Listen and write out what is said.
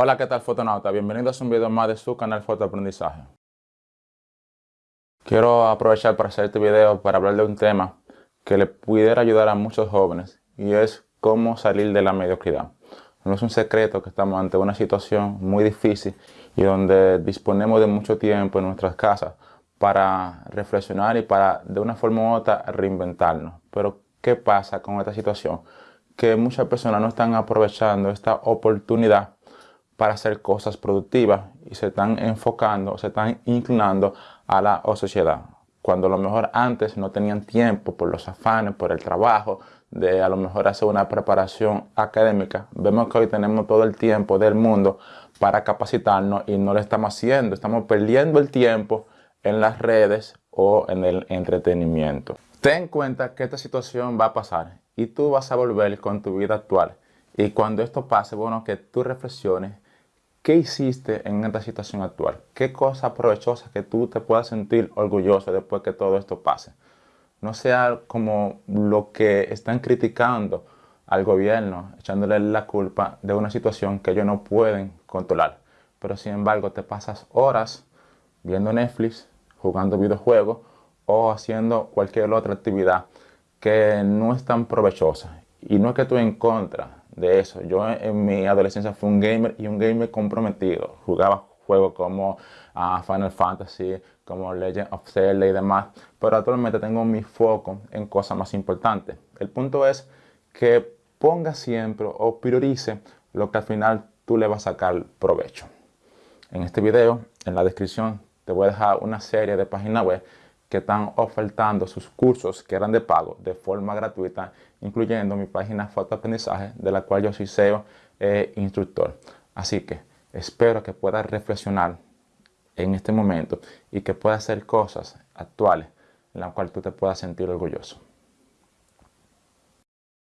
Hola, ¿qué tal fotonauta? Bienvenidos a un video más de su canal Fotoaprendizaje. Quiero aprovechar para hacer este video para hablar de un tema que le pudiera ayudar a muchos jóvenes y es cómo salir de la mediocridad. No es un secreto que estamos ante una situación muy difícil y donde disponemos de mucho tiempo en nuestras casas para reflexionar y para de una forma u otra reinventarnos. Pero ¿qué pasa con esta situación? Que muchas personas no están aprovechando esta oportunidad para hacer cosas productivas y se están enfocando, se están inclinando a la sociedad. Cuando a lo mejor antes no tenían tiempo por los afanes, por el trabajo, de a lo mejor hacer una preparación académica. Vemos que hoy tenemos todo el tiempo del mundo para capacitarnos y no lo estamos haciendo. Estamos perdiendo el tiempo en las redes o en el entretenimiento. Ten en cuenta que esta situación va a pasar y tú vas a volver con tu vida actual. Y cuando esto pase, bueno, que tú reflexiones ¿Qué hiciste en esta situación actual? ¿Qué cosa provechosa que tú te puedas sentir orgulloso después que todo esto pase? No sea como lo que están criticando al gobierno, echándole la culpa de una situación que ellos no pueden controlar. Pero sin embargo te pasas horas viendo Netflix, jugando videojuegos o haciendo cualquier otra actividad que no es tan provechosa. Y no es que tú en contra de eso. Yo en mi adolescencia fui un gamer y un gamer comprometido. Jugaba juegos como ah, Final Fantasy, como Legend of Zelda y demás. Pero actualmente tengo mi foco en cosas más importantes. El punto es que ponga siempre o priorice lo que al final tú le vas a sacar provecho. En este video, en la descripción, te voy a dejar una serie de páginas web que están ofertando sus cursos que eran de pago de forma gratuita, incluyendo mi página Fotoaprendizaje, de la cual yo soy SEO e instructor. Así que espero que puedas reflexionar en este momento y que puedas hacer cosas actuales en las cuales tú te puedas sentir orgulloso.